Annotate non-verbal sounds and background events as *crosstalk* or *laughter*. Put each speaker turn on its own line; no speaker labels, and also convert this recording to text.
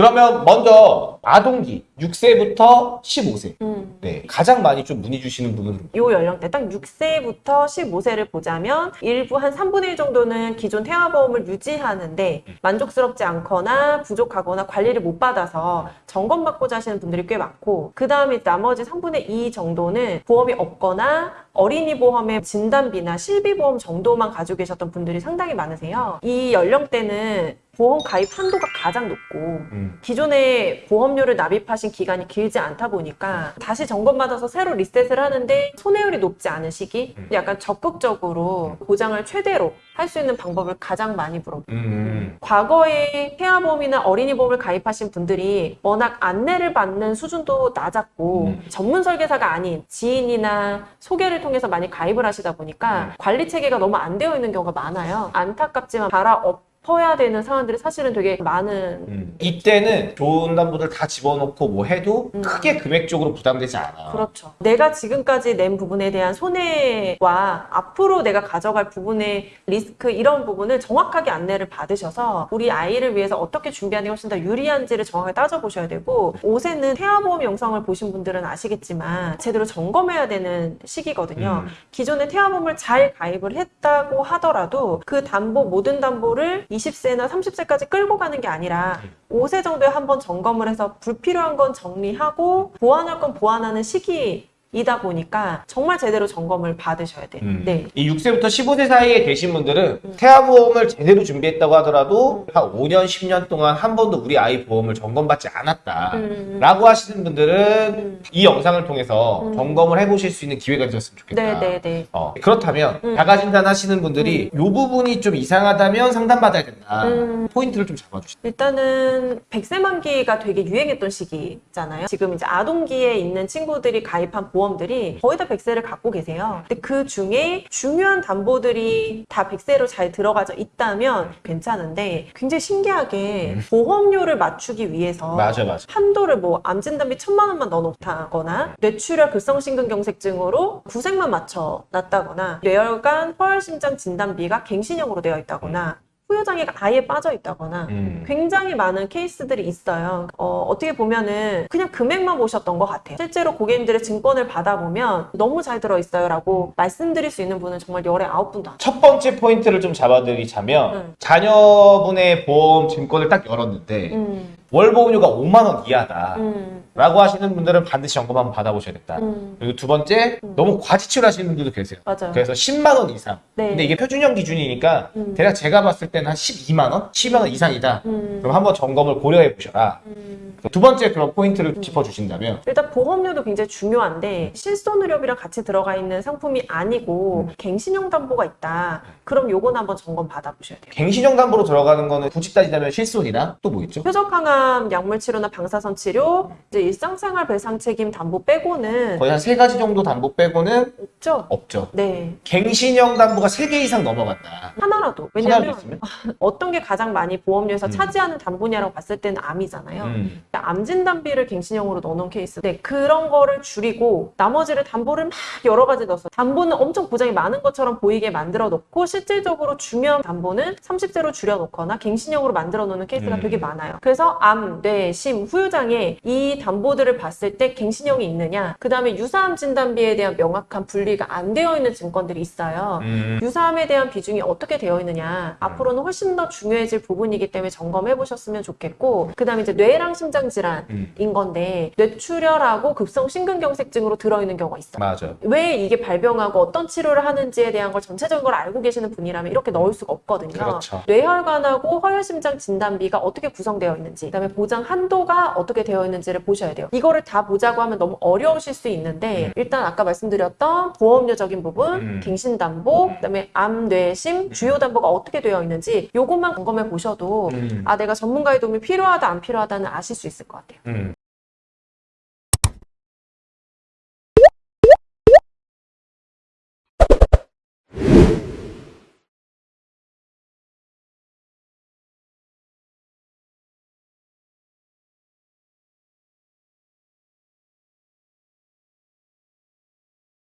그러면 먼저 아동기 6세부터 15세.
음.
네. 가장 많이 좀 문의 주시는 분은
요 연령대 딱 6세부터 15세를 보자면 일부 한 3분의 1 정도는 기존 태아보험을 유지하는데 만족스럽지 않거나 부족하거나 관리를 못 받아서 점검받고자 하시는 분들이 꽤 많고 그 다음에 나머지 3분의 2 정도는 보험이 없거나 어린이 보험의 진단비나 실비보험 정도만 가지고 계셨던 분들이 상당히 많으세요. 이 연령대는 보험 가입 한도가 가장 높고
음.
기존에 보험 료를 납입하신 기간이 길지 않다 보니까 다시 점검받아서 새로 리셋을 하는데 손해율이 높지 않은 시기
음.
약간 적극적으로 보장을 최대로 할 수 있는 방법을 가장 많이 물어봐요.
음.
과거에 태아보험이나 어린이 보험을 가입하신 분들이 워낙 안내를 받는 수준도 낮았고
음.
전문 설계사가 아닌 지인이나 소개를 통해서 많이 가입을 하시다 보니까
음.
관리 체계가 너무 안 되어 있는 경우가 많아요. 안타깝지만 갈아 엎 어야 되는 상황들이 사실은 되게 많은
음. 이때는 좋은 담보들 다 집어넣고 뭐 해도
음.
크게 금액적으로 부담되지 않아.
그렇죠. 내가 지금까지 낸 부분에 대한 손해와 앞으로 내가 가져갈 부분의 리스크 이런 부분을 정확하게 안내를 받으셔서 우리 아이를 위해서 어떻게 준비하는 게 훨씬 더 유리한지를 정확하게 따져보셔야 되고 옷에는 태아보험 영상을 보신 분들은 아시겠지만 제대로 점검해야 되는 시기거든요.
음.
기존에 태아보험을 잘 가입을 했다고 하더라도 그 담보 모든 담보를 20세나 30세까지 끌고 가는 게 아니라 5세 정도에 한 번 점검을 해서 불필요한 건 정리하고 보완할 건 보완하는 시기 이다 보니까 정말 제대로 점검을 받으셔야 돼요.
음.
네.
이 6세부터 15세 사이에 계신 분들은
음.
태아 보험을 제대로 준비했다고 하더라도 한 5년, 10년 동안 한 번도 우리 아이 보험을 점검받지 않았다.
음.
라고 하시는 분들은
음.
이 영상을 통해서
음.
점검을 해보실 수 있는 기회가 되셨으면 좋겠다.
네, 네, 네.
어, 그렇다면
음.
자가진단 하시는 분들이 이 부분이 좀 이상하다면 상담받아야 된다.
음.
포인트를 좀 잡아주시죠.
일단은 백세 만기가 되게 유행했던 시기잖아요. 지금 이제 아동기에 있는 친구들이 가입한 보험 들이 거의 다 백세를 갖고 계세요. 근데 그 중에 중요한 담보들이 다 백세로 잘 들어가져 있다면 괜찮은데 굉장히 신기하게 보험료를 맞추기 위해서
맞아, 맞아.
한도를 뭐 암진단비 천만 원만 넣어놓다거나 뇌출혈 급성심근경색증으로 구색만 맞춰 놨다거나 뇌혈관 허혈심장 진단비가 갱신형으로 되어 있다거나 후유장애가 아예 빠져 있다거나
음.
굉장히 많은 케이스들이 있어요. 어, 어떻게 보면은 그냥 금액만 보셨던 것 같아요. 실제로 고객님들의 증권을 받아보면 너무 잘 들어있어요 라고 말씀드릴 수 있는 분은 정말 열에 아홉 분도 안.
첫 번째 포인트를 좀 잡아드리자면
음.
자녀분의 보험 증권을 딱 열었는데
음,
월 보험료가 5만 원 이하다.
음,
라고 하시는 분들은 반드시 점검 한번 받아보셔야겠다.
음.
그리고 두 번째,
음.
너무 과지출 하시는 분들도 계세요.
맞아요.
그래서 10만 원 이상.
네.
근데 이게 표준형 기준이니까
음.
대략 제가 봤을 때는 한 12만 원? 10만 원 이상이다.
음,
그럼 한번 점검을 고려해 보셔라.
음.
두 번째 그런 포인트를 짚어주신다면
일단 보험료도 굉장히 중요한데 실손의료비랑 같이 들어가 있는 상품이 아니고 갱신형 담보가 있다. 그럼 요건 한번 점검 받아보셔야 돼요.
갱신형 담보로 들어가는 거는 굳이 따지자면 실손이나 또뭐 있죠?
표적항암 약물 치료나 방사선 치료, 이제 일상생활 배상 책임 담보 빼고는
거의 한 세 가지 정도 담보 빼고는
없죠.
없죠.
네.
갱신형 담보가 세 개 이상 넘어간다.
하나라도.
있으면? *laughs*
어떤 게 가장 많이 보험료에서
음.
차지하는 담보냐라고 봤을 때는 암이잖아요.
음.
암 진단비를 갱신형으로 넣어놓은 케이스. 네, 그런 거를 줄이고 나머지를 담보를 막 여러 가지 넣어서 담보는 엄청 보장이 많은 것처럼 보이게 만들어 놓고 실질적으로 중요한 담보는 30세로 줄여 놓거나 갱신형으로 만들어 놓는 케이스가
음.
되게 많아요. 그래서 암, 뇌, 심, 후유장애 이 담보들을 봤을 때 갱신형이 있느냐 그 다음에 유사암 진단비에 대한 명확한 분리가 안 되어 있는 증권들이 있어요.
음.
유사암에 대한 비중이 어떻게 되어 있느냐 앞으로는 훨씬 더 중요해질 부분이기 때문에 점검해 보셨으면 좋겠고 그 다음에 이제 뇌랑 심장 질환인
음.
건데 뇌출혈하고 급성 심근경색증으로 들어있는 경우가 있어요.
맞아.
왜 이게 발병하고 어떤 치료를 하는지에 대한 걸 전체적으로 알고 계시는 분이라면 이렇게 넣을 수가 없거든요.
그렇죠.
뇌혈관하고 허혈심장 진단비가 어떻게 구성되어 있는지, 그다음에 보장 한도가 어떻게 되어 있는지를 보셔야 돼요. 이거를 다 보자고 하면 너무 어려우실 수 있는데
음.
일단 아까 말씀드렸던 보험료적인 부분,
음.
갱신담보, 그다음에 암, 뇌, 심, 주요 담보가 어떻게 되어 있는지 요것만 점검해 보셔도
음.
아 내가 전문가의 도움이 필요하다 안 필요하다는 아실 수 있을 것 같아요.
음.